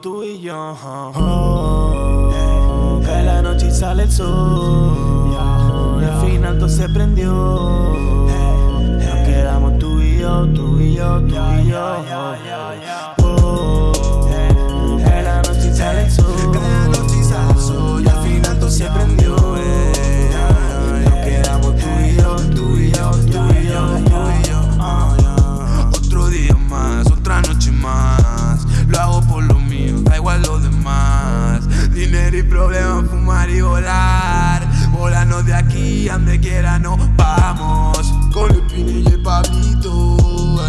tú y yo. Oh, la noche sale el sol. Y al final todo se prendió. Nos quedamos tú y yo, tú y yo, tú y yo. Fumar y volar. Volando de aquí, donde quiera nos vamos. Con el Pini y el Pablito,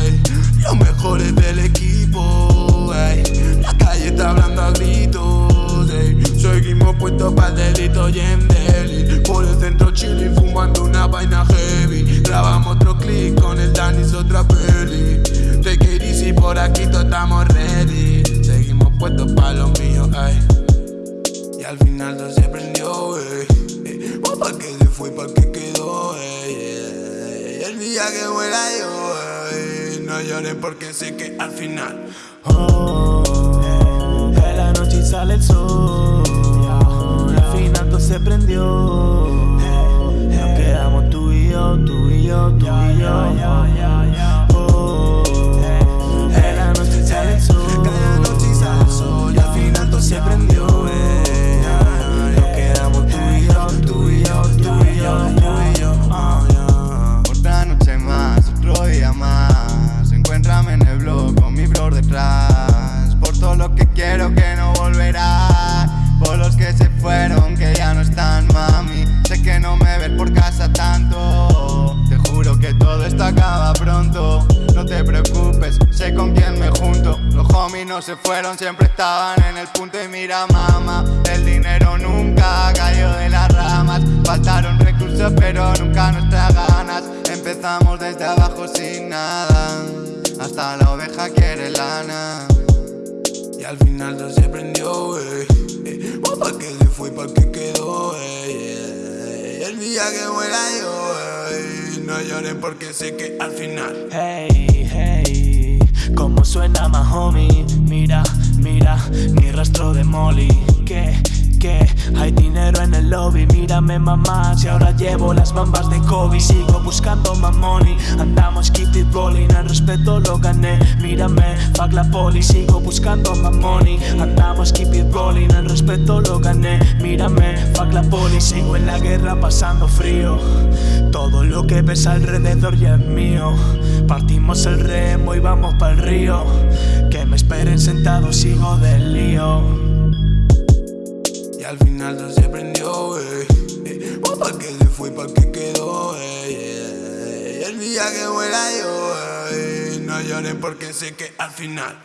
ey. los mejores del equipo. ey. La calle está hablando a gritos. ey. Seguimos puestos para el delito y en Delhi. Por el centro chilling, fumando una vaina heavy. Grabamos otro clip con el Danis, otra peli. It easy, por aquí todos estamos ready. Seguimos puestos para lo mío, ay. Al final todo se prendió, ey. ey. Oh, pa' que se fue, pa' que quedó. Y el día que muera yo, ey, no llores porque sé que al final. Oh, en la noche sale el sol. Al final todo se prendió. Que no volverá. Por los que se fueron, que ya no están, mami. Sé que no me ves por casa tanto. Te juro que todo esto acaba pronto. No te preocupes, sé con quién me junto. Los homies no se fueron, siempre estaban en el punto. Y mira, mamá, el dinero nunca cayó de las ramas. Faltaron recursos, pero nunca nuestras ganas. Empezamos desde abajo sin nada. Hasta la oveja quiere lana. Y al final todo se prendió, ey. ey. Oh, pa' que se fue, pa' que quedó. El día que muera yo. No llores porque sé que al final. Hey, hey, como suena más homie. Mira, mira, ni rastro de Molly. Que, hay dinero en el lobby. Mírame, mamá, si ahora llevo las bambas de Kobe. Sigo buscando más money. Andamos keep it rolling, el respeto lo gané. Mírame, fuck la poli. Sigo buscando más money. Andamos keep it rolling, el respeto lo gané. Mírame, fuck la poli. Sigo en la guerra pasando frío. Todo lo que ves alrededor ya es mío. Partimos el remo y vamos para el río. Que me esperen sentado, sigo del lío. Al final todo se prendió, ey. ey. Oh, pa' que se fue, pa' que quedó, ey. El día que muera yo. No llores porque sé que al final.